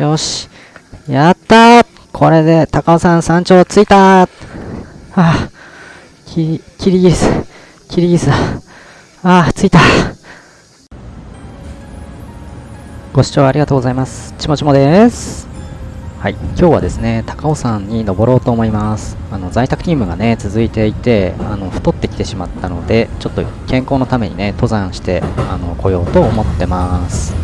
よし。やったーこれで高尾山山頂着いたーはあ、キリギリス、キリギリスだ。ああ、着いた。ご視聴ありがとうございます。ちもちもです。はい、今日はですね、高尾山に登ろうと思います。あの在宅勤務がね、続いていて、あの太ってきてしまったので、ちょっと健康のためにね、登山してあの来ようと思ってます。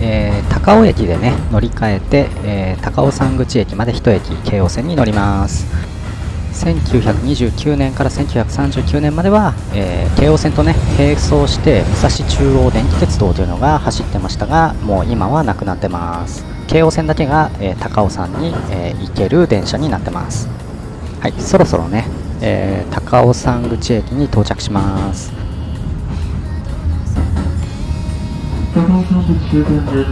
えー高尾駅でね、乗り換えて、えー高尾山口駅まで1駅、京王線に乗ります。1929年から1939年までは、えー京王線とね並走して武蔵中央電気鉄道というのが走ってましたがもう今はなくなってます。京王線だけが、え高尾山に、え行ける電車になってます。はいそろそろね、え高尾山口駅に到着します。高尾山口終点です。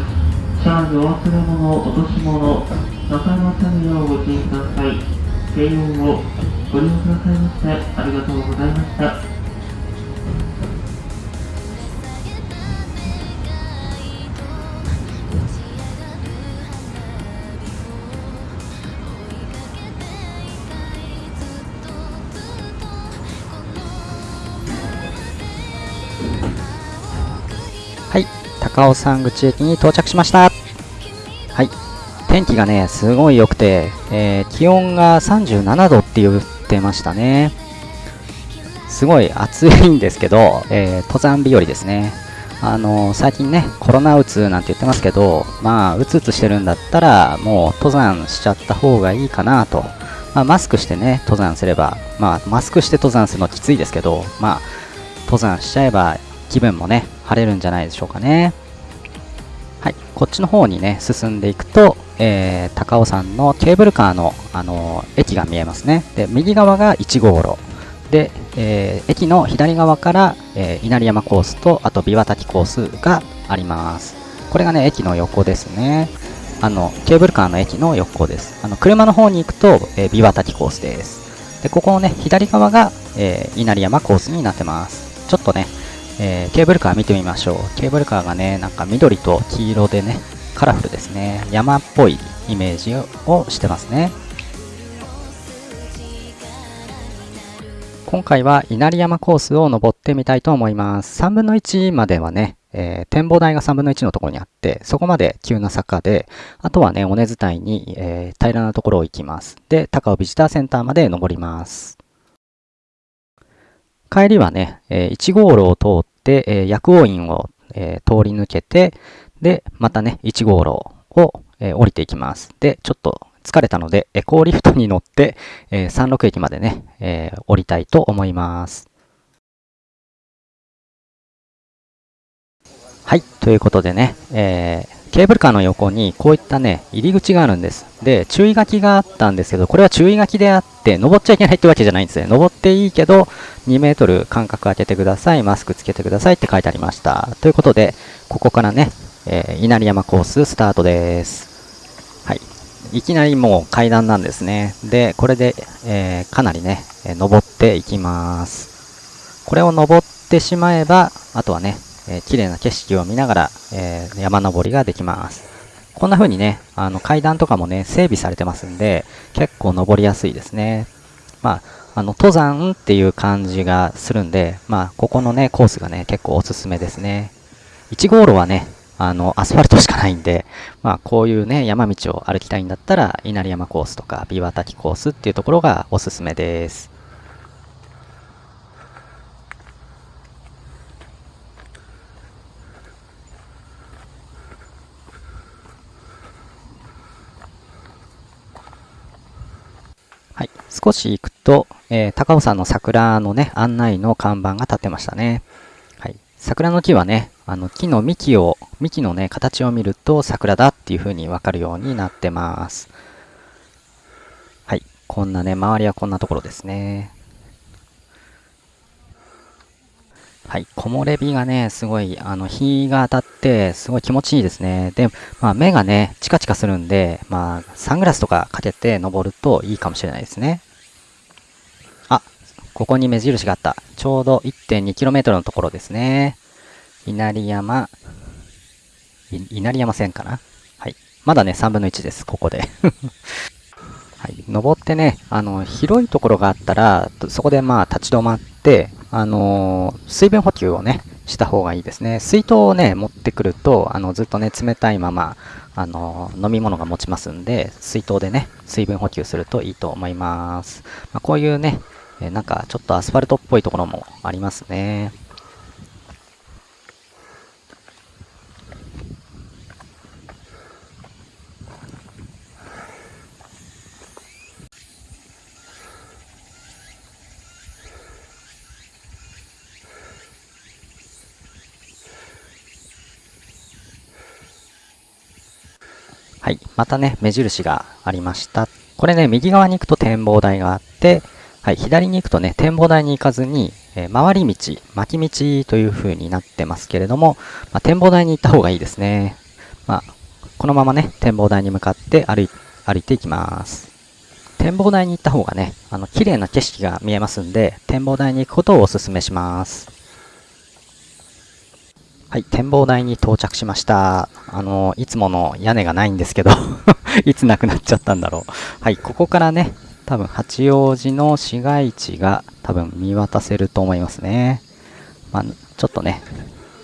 シャージお忘れ物、落とし物、なさいませんようご注意ください。慶応をご利用くださいましてありがとうございました。高尾山口駅に到着しましたはい天気がねすごい良くて、えー気温が37度って言ってましたねすごい暑いんですけど、えー登山日和ですね。あの最近ね、コロナうつなんて言ってますけど、まあ、うつうつしてるんだったら、もう登山しちゃった方がいいかなと。まあ、マスクしてね、登山すれば、まあ、マスクして登山するのきついですけど、まあ、登山しちゃえば気分もね、晴れるんじゃないでしょうかね。こっちの方にね、進んでいくと、えー高尾山のケーブルカーの、あのー駅が見えますね。で、右側が1号路。で、えー駅の左側から、え稲荷山コースと、あと琵琶滝コースがあります。これがね、駅の横ですね。あの、ケーブルカーの駅の横です。あの、車の方に行くと、えー琵琶滝コースです。で、ここのね、左側が、え稲荷山コースになってます。ちょっとね、えーケーブルカー見てみましょう。ケーブルカーがね、なんか緑と黄色でね、カラフルですね。山っぽいイメージをしてますね。今回は稲荷山コースを登ってみたいと思います。3分の1まではね、えー展望台が3分の1のところにあって、そこまで急な坂で、あとはね、尾根伝いに、えー平らなところを行きます。で、高尾ビジターセンターまで登ります。帰りはね、えー1号路を通って、えー薬王院を、えー通り抜けて、で、またね、1号路を、えー降りていきます。で、ちょっと疲れたので、エコーリフトに乗って、えー山麓駅までね、えー降りたいと思います。はい、ということでね、えーケーブルカーの横にこういったね、入り口があるんです。で、注意書きがあったんですけど、これは注意書きであって、登っちゃいけないってわけじゃないんですね。登っていいけど、2メートル間隔空けてください、マスクつけてくださいって書いてありました。ということで、ここからね、えー稲荷山コーススタートです。はい。いきなりもう階段なんですね。で、これで、えーかなりね、登っていきます。これを登ってしまえば、あとはね、えー綺麗な景色を見ながら、えー山登りができます。こんな風にね、あの階段とかもね、整備されてますんで、結構登りやすいですね。まあ、あの、登山っていう感じがするんで、まあ、ここのね、コースがね、結構おすすめですね。1号路はね、あの、アスファルトしかないんで、まあ、こういうね、山道を歩きたいんだったら、稲荷山コースとか、琵琶滝コースっていうところがおすすめです。はい。少し行くと、えー高尾山の桜のね、案内の看板が立ってましたね。はい。桜の木はね、あの木の幹を、幹のね、形を見ると桜だっていう風にわかるようになってます。はい。こんなね、周りはこんなところですね。はい。木漏れ日がね、すごい、あの、日が当たって、すごい気持ちいいですね。で、まあ、目がね、チカチカするんで、まあ、サングラスとかかけて登るといいかもしれないですね。ここに目印があった。ちょうど 1.2km のところですね。稲荷山、稲荷山線かな？はい。まだね、3分の1です、ここで。はい、登ってね、あの、広いところがあったら、そこでまあ立ち止まって、あのー、水分補給をね、した方がいいですね。水筒をね、持ってくると、あの、ずっとね、冷たいまま、あのー、飲み物が持ちますんで、水筒でね、水分補給するといいと思います。まあ、こういうね、えなんかちょっとアスファルトっぽいところもありますね。はい。またね、目印がありました。これね、右側に行くと展望台があって、はい、左に行くとね、展望台に行かずに、えー、回り道、巻き道という風になってますけれども、まあ、展望台に行った方がいいですね。まあ、このままね、展望台に向かって歩い歩いていきます。展望台に行った方がね、あの、綺麗な景色が見えますんで、展望台に行くことをお勧めします。はい、展望台に到着しました。あの、いつもの屋根がないんですけど いつなくなっちゃったんだろう。はい、ここからね、多分八王子の市街地が多分見渡せると思いますね。まあ、ちょっとね、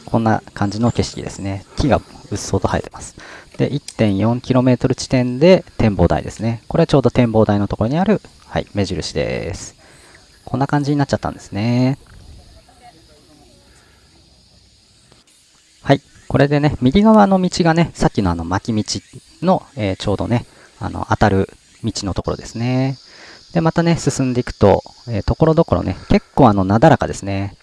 こんな感じの景色ですね。木がうっそうと生えてます。で、1.4km 地点で展望台ですね。これはちょうど展望台のところにある、はい、目印です。こんな感じになっちゃったんですね。はい。これでね、右側の道がね、さっきのあの巻き道の、えー、ちょうどね、あの、当たる道のところですね。で、またね、進んでいくと、えー、ところどころね、結構あの、なだらかですね。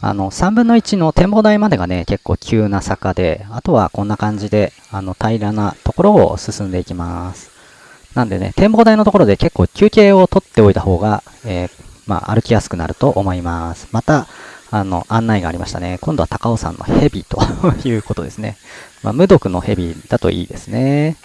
あの、3分の1の展望台までがね、結構急な坂で、あとはこんな感じで、あの、平らなところを進んでいきます。なんでね、展望台のところで結構休憩を取っておいた方が、えー、まあ、歩きやすくなると思います。また、あの、案内がありましたね。今度は高尾山の蛇ということですね。まあ、無毒の蛇だといいですね。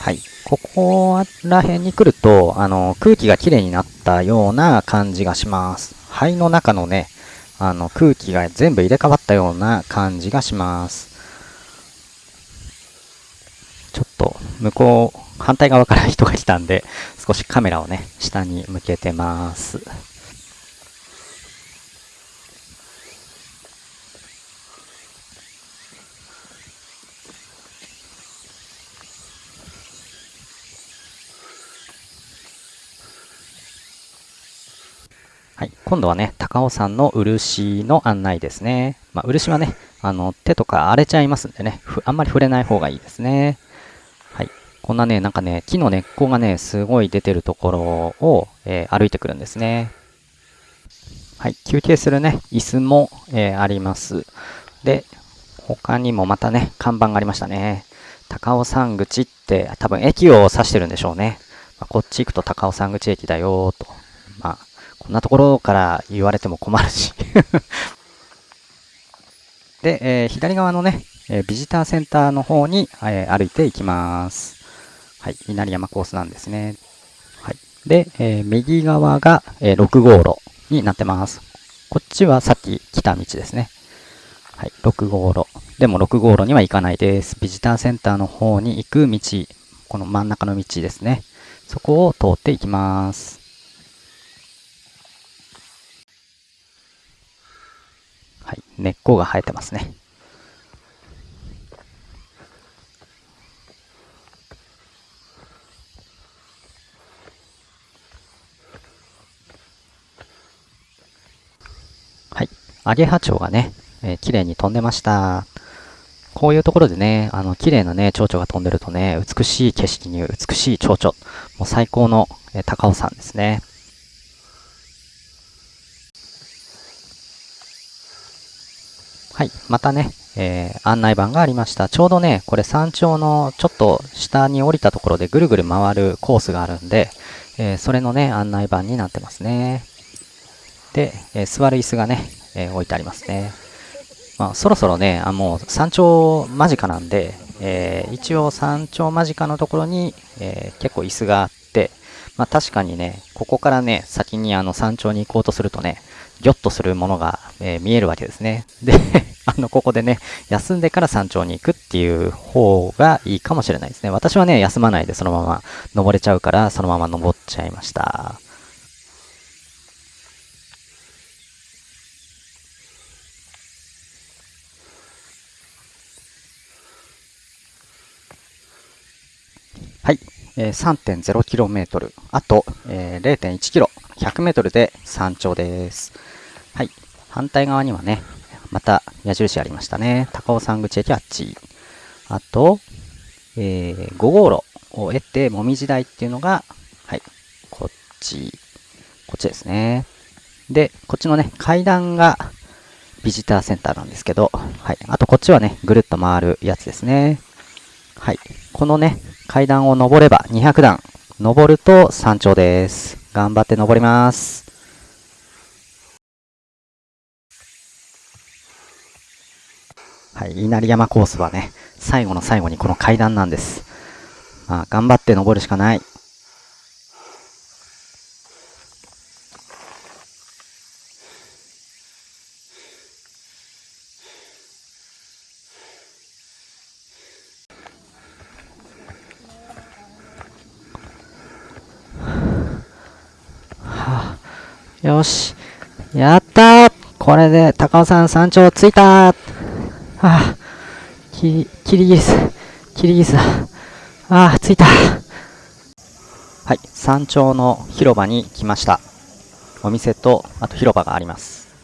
はい。ここら辺に来ると、あの、空気がきれいになったような感じがします。肺の中のね、あの、空気が全部入れ替わったような感じがします。ちょっと、向こう、反対側から人が来たんで、少しカメラをね、下に向けてます。はい。今度はね、高尾山の漆の案内ですね。まあ、漆はね、あの、手とか荒れちゃいますんでね、あんまり触れない方がいいですね。はい。こんなね、なんかね、木の根っこがね、すごい出てるところを、えー、歩いてくるんですね。はい。休憩するね、椅子も、えー、あります。で、他にもまたね、看板がありましたね。高尾山口って多分駅を指してるんでしょうね。まあ、こっち行くと高尾山口駅だよと。まあ、こんなところから言われても困るし で、えー、左側のね、えー、ビジターセンターの方に、えー、歩いていきます。はい、稲荷山コースなんですね。はい。で、え右側が、え6号路になってます。こっちはさっき来た道ですね。はい、6号路。でも6号路には行かないです。ビジターセンターの方に行く道、この真ん中の道ですね。そこを通っていきます。はい、根っこが生えてますね。はい。アゲハチョウがね、えー、綺麗に飛んでました。こういうところでね、あの、綺麗なね、蝶々が飛んでるとね、美しい景色に美しい蝶々。もう最高の、えー、高尾山ですね。はい。またね、えー、案内板がありました。ちょうどね、これ山頂のちょっと下に降りたところでぐるぐる回るコースがあるんで、えー、それのね、案内板になってますね。で、えー、座る椅子がね、え置いてありますね。まあ、そろそろね、あもう山頂間近なんで、え一応山頂間近のところに、え結構椅子があって、まあ確かにね、ここからね、先にあの山頂に行こうとするとね、ギョッとするものが、えー見えるわけですね。で、あの、ここでね、休んでから山頂に行くっていう方がいいかもしれないですね。私はね、休まないでそのまま登れちゃうから、そのまま登っちゃいました。はい。えー 3.0km。あと、えー 0.1km。100m で山頂です。はい。反対側にはね、また矢印ありましたね。高尾山口駅あっち。あと、えー5号路を得て、もみじ台っていうのが、はい。こっち。こっちですね。で、こっちのね、階段がビジターセンターなんですけど、はい。あとこっちはね、ぐるっと回るやつですね。はい。このね、階段を登れば200段。登ると山頂です。頑張って登ります。はい。稲荷山コースはね、最後の最後にこの階段なんです。まあ、頑張って登るしかない。はあ、よし。やったーこれで高尾山山頂着いたーはあ、キリ、キリギリス、キリギリスだ。ああ、着いた。はい、山頂の広場に来ました。お店と、あと広場があります。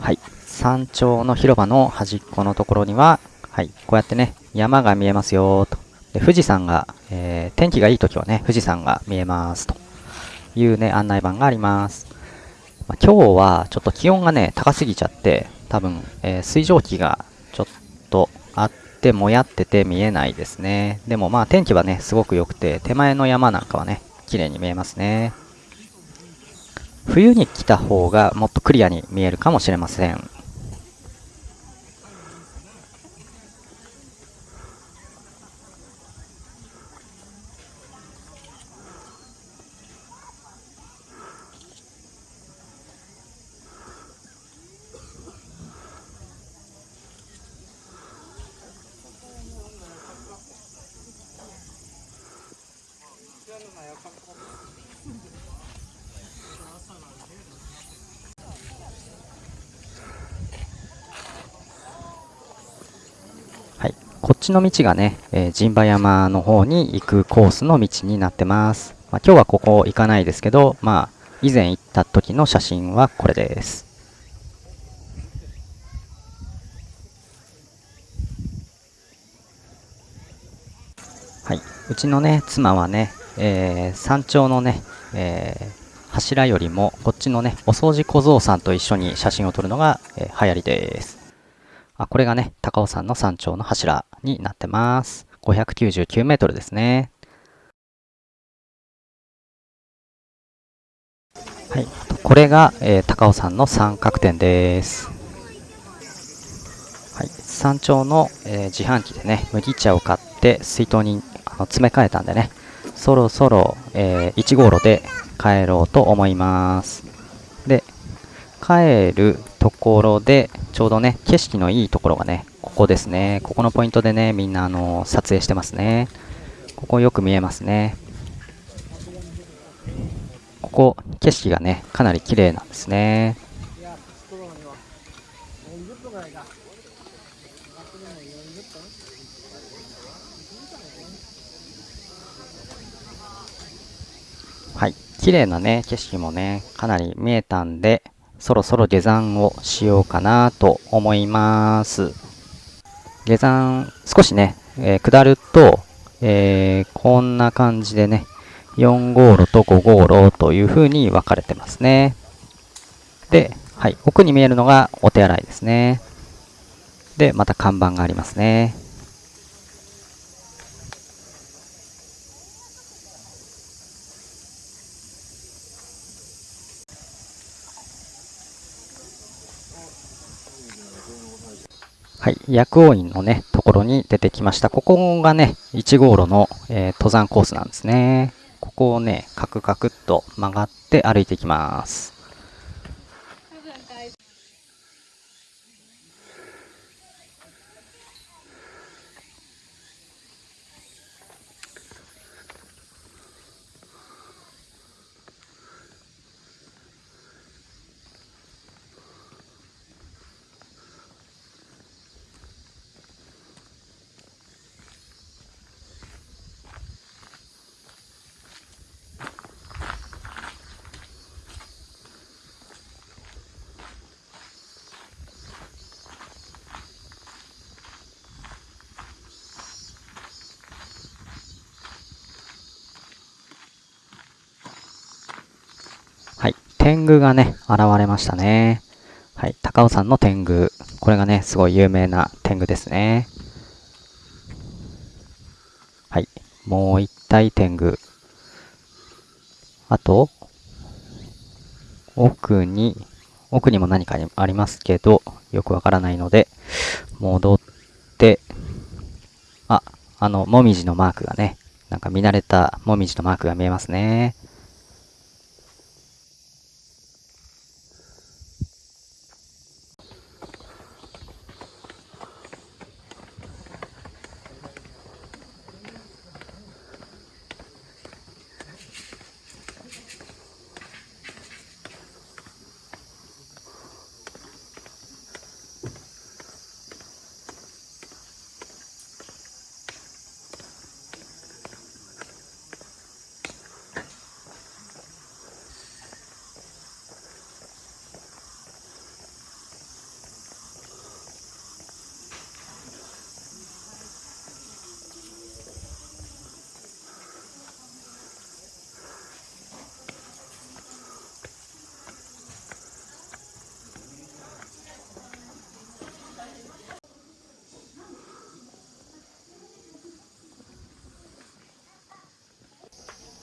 はい、山頂の広場の端っこのところには、はい、こうやってね、山が見えますよと。で富士山が、えー天気がいい時はね、富士山が見えますというね、案内板があります。まあ、今日はちょっと気温がね、高すぎちゃって、多分、えー水蒸気がちょっとあって、もやってて見えないですね。でもまあ天気はね、すごく良くて、手前の山なんかはね、綺麗に見えますね。冬に来た方がもっとクリアに見えるかもしれません。はい。こっちの道がね、えー陣馬山の方に行くコースの道になってます。まあ、今日はここ行かないですけど、まあ、以前行った時の写真はこれです。はい。うちのね、妻はね、えー山頂のね、えー柱よりも、こっちのね、お掃除小僧さんと一緒に写真を撮るのが、えー流行りです。あ、これがね、高尾山の山頂の柱になってます。599メートルですね。はい。これが、えー高尾山の三角点です。はい。山頂の、えー自販機でね、麦茶を買って水筒にあの詰め替えたんでね、そろそろ、えー1号路で帰ろうと思います。で、帰るところで、ちょうどね、景色のいいところがね、ここですね。ここのポイントでね、みんなあの、撮影してますね。ここよく見えますね。ここ、景色がね、かなり綺麗なんですね。はい。綺麗なね、景色もね、かなり見えたんで、そろそろ下山をしようかなと思います。下山、少しね、えー下ると、えーこんな感じでね、4号路と5号路という風に分かれてますね。で、はい、奥に見えるのがお手洗いですね。で、また看板がありますね。はい、薬王院のね、ところに出てきました。ここがね、1号路の、えー登山コースなんですね。ここをね、カクカクっと曲がって歩いていきます。はい。天狗がね、現れましたね。はい。高尾山の天狗。これがね、すごい有名な天狗ですね。はい。もう一体天狗。あと、奥に、奥にも何かありますけど、よくわからないので、戻って、あ、あの、もみじのマークがね、なんか見慣れたもみじのマークが見えますね。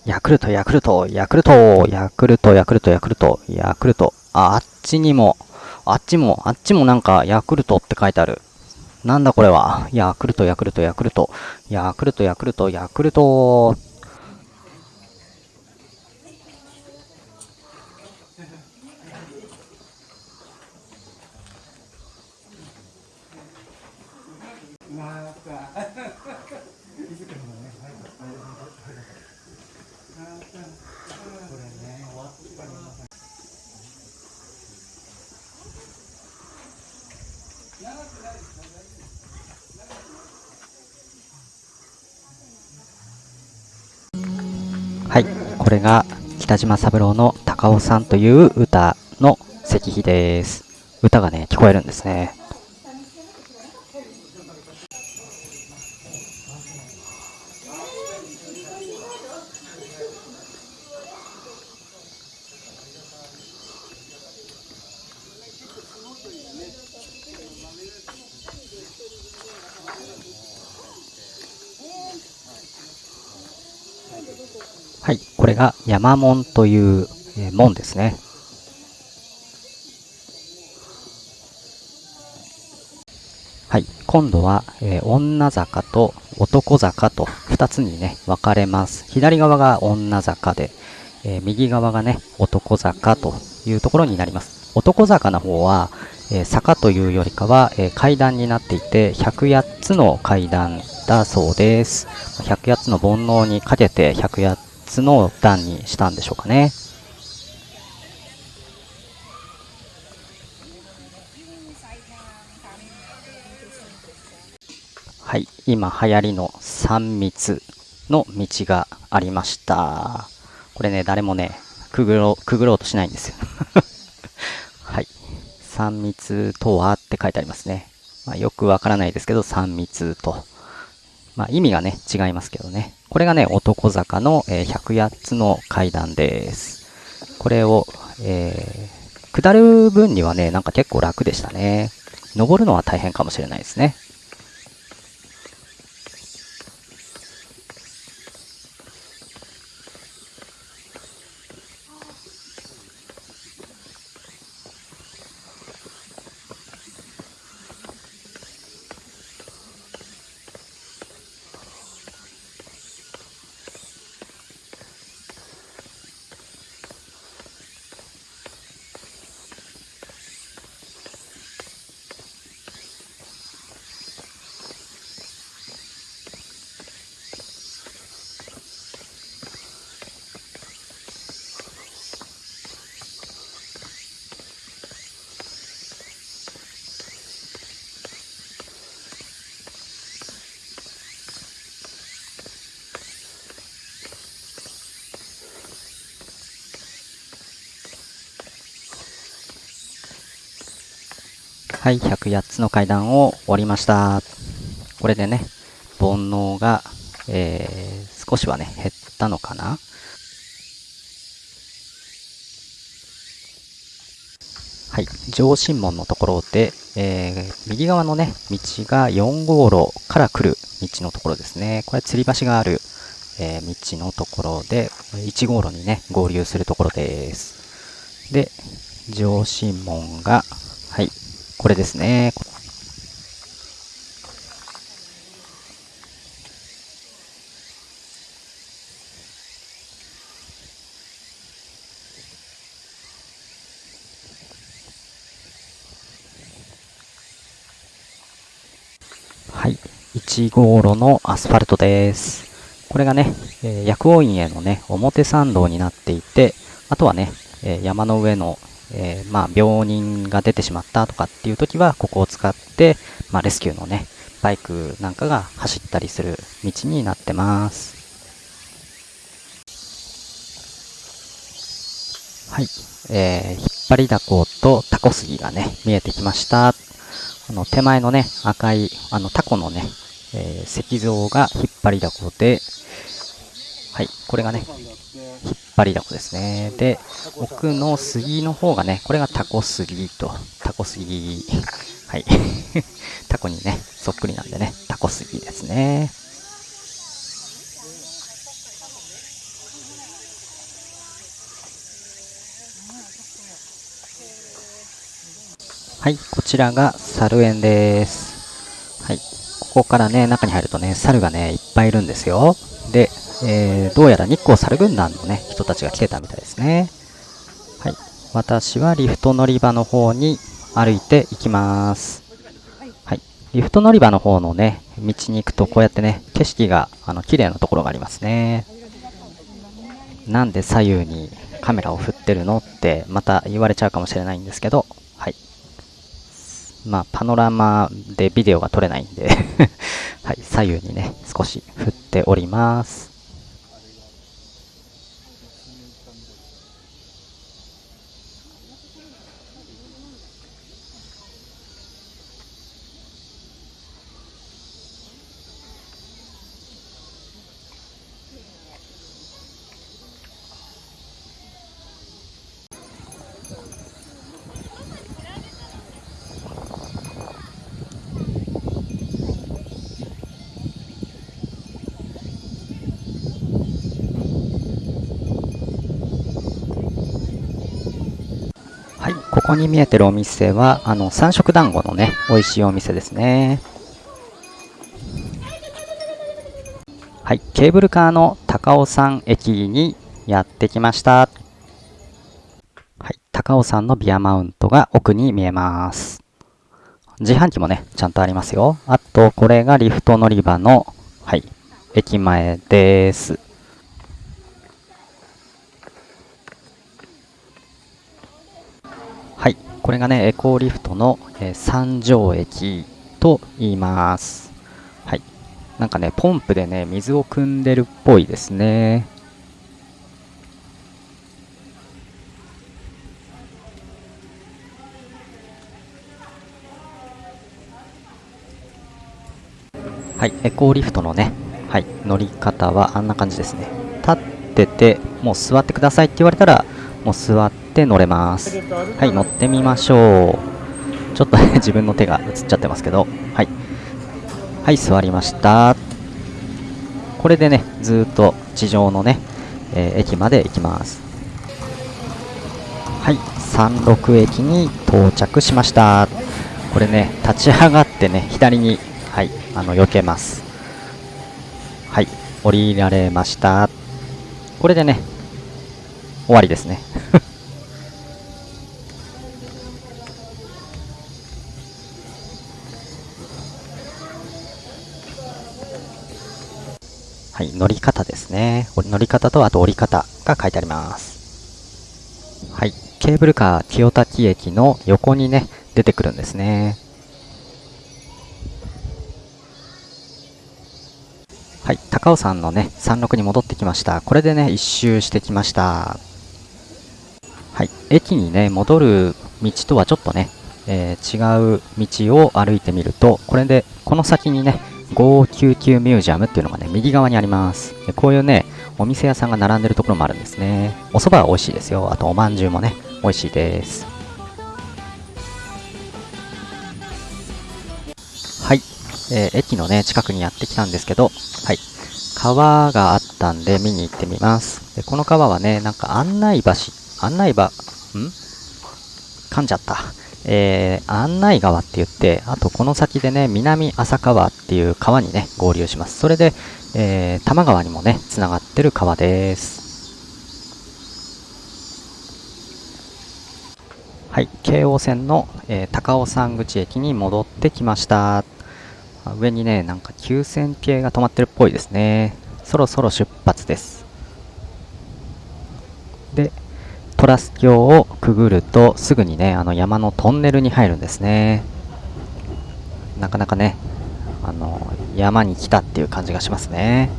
ヤクルト、ヤクルト、ヤクルト、ヤクルト、ヤクルト、ヤクルト、ヤクルト。あ、あっちにも、あっちも、あっちもなんか、ヤクルトって書いてある。なんだこれは？ヤクルト、ヤクルト、ヤクルト、ヤクルト、ヤクルト、ヤクルト。れが北島三郎の高尾さんという歌の石碑です。歌がね、聞こえるんですね。れが山門という、え門ですね。はい。今度は、えー女坂と男坂と2つにね、分かれます。左側が女坂で、えー右側がね、男坂というところになります。男坂の方は、えー坂というよりかは、えー階段になっていて、108つの階段だそうです。108つの煩悩にかけて108つの段にしたんでしょうかね。はい、今流行りの3密の道がありました。これね、誰もね、くぐろう、くぐろうとしないんですよ。はい。3密とはって書いてありますね。まあ、よくわからないですけど、3密と。まあ、意味がね、違いますけどね。これがね、男坂の、えー108つの階段です。これを、えー下る分にはね、なんか結構楽でしたね。登るのは大変かもしれないですね。はい、108つの階段を降りました。これでね、煩悩が、えー、少しはね、減ったのかなはい、上神門のところで、えー、右側のね、道が4号路から来る道のところですね。これ、吊り橋がある、えー、道のところで、1号路にね、合流するところです。で、上神門が、これですね。はい。1号路のアスファルトです。これがね、えー薬王院へのね、表参道になっていて、あとはね、えー山の上の、えーまあ、病人が出てしまったとかっていう時は、ここを使って、まあ、レスキューのね、バイクなんかが走ったりする道になってます。はい。えー、引っ張りだことタコ杉がね、見えてきました。あの、手前のね、赤い、あの、タコのね、えー石像が引っ張りだこで、はい、これがね、張りだこですね。で、奥の杉の方がね、これがタコ杉と、タコ杉、はい。タコにね、そっくりなんでね、タコ杉ですね。はい、こちらが猿園です。はい、ここからね、中に入るとね、猿がね、いっぱいいるんですよ。で、えー、どうやら日光猿軍団のね、人たちが来てたみたいですね。はい、私はリフト乗り場の方に歩いていきます。はい、リフト乗り場の方のね、道に行くとこうやってね、景色が、あの、綺麗なところがありますね。なんで左右にカメラを振ってるのってまた言われちゃうかもしれないんですけど、はい。まあ、パノラマでビデオが撮れないんで はい、左右にね、少し振っております。に見えてるお店は、あの、三色団子のね、美味しいお店ですね。はい、ケーブルカーの高尾山駅にやってきました。はい、高尾山のビアマウントが奥に見えます。自販機もね、ちゃんとありますよ。あと、これがリフト乗り場の、はい、駅前です。はい、これがね、エコーリフトの、えー三条駅と言います。はい、なんかね、ポンプでね、水を汲んでるっぽいですね。はい、エコーリフトのね、はい、乗り方はあんな感じですね。立ってて、もう座ってくださいって言われたら、もう座って乗れます。はい、乗ってみましょう。ちょっとね、自分の手が映っちゃってますけど、はい。はい、座りました。これでね、ずっと地上のね、えー駅まで行きます。はい、三六駅に到着しました。これね、立ち上がってね、左に、はい、あの、避けます。はい、降りられました。これでね、終わりですね。乗り方ですね。乗り方とあと降り方が書いてあります。はい、ケーブルカー清滝駅の横にね、出てくるんですね。はい、高尾山のね、山麓に戻ってきました。これでね、一周してきました。はい、駅にね、戻る道とはちょっとね、えー違う道を歩いてみると、これで、この先にね、599ミュージアムっていうのがね、右側にあります。でこういうね、お店屋さんが並んでるところもあるんですね。お蕎麦は美味しいですよ。あとおまんじゅうもね、美味しいです。はい。えー駅のね、近くにやってきたんですけど、はい。川があったんで見に行ってみます。で、この川はね、なんか案内橋、案内場、ん？噛んじゃった。えー、案内川って言って、あとこの先でね、南浅川っていう川にね、合流します。それで、えー、多摩川にもね、つながってる川です。はい、京王線の、えー高尾山口駅に戻ってきました。上にね、なんか9000系が止まってるっぽいですね。そろそろ出発です。で、トラス橋をくぐるとすぐにね、あの山のトンネルに入るんですね。なかなかね、あの、山に来たっていう感じがしますね。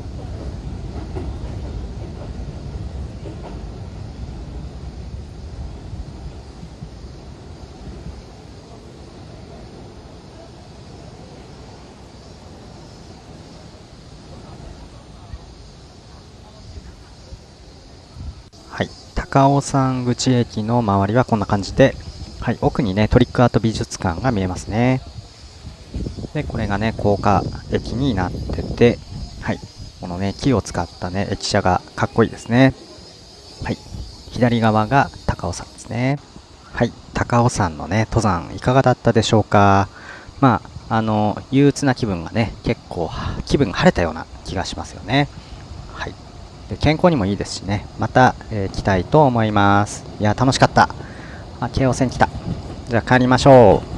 はい、高尾山口駅の周りはこんな感じで、はい、奥にね、トリックアート美術館が見えますね。で、これがね、高架駅になってて、はい、このね、木を使ったね、駅舎がかっこいいですね。はい、左側が高尾山ですね。はい、高尾山のね、登山いかがだったでしょうか。まあ、あの、憂鬱な気分がね、結構、気分が晴れたような気がしますよね。はい。健康にもいいですしね、また、えー来たいと思います。いや、楽しかった。あ、京王線来た。じゃあ帰りましょう。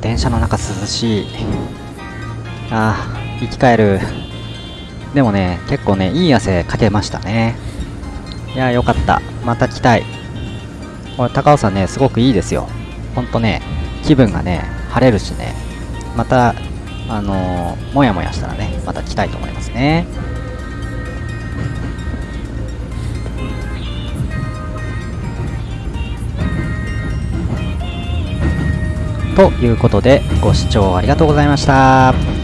電車の中涼しい。あ生き返る。でもね、結構ね、いい汗かけましたね。いやーよかった。また来たい。これ、高尾さんね、すごくいいですよ。ほんとね、気分がね、晴れるしね、また、あのーもやもやしたらね、また来たいと思いますね。ということで、ご視聴ありがとうございました。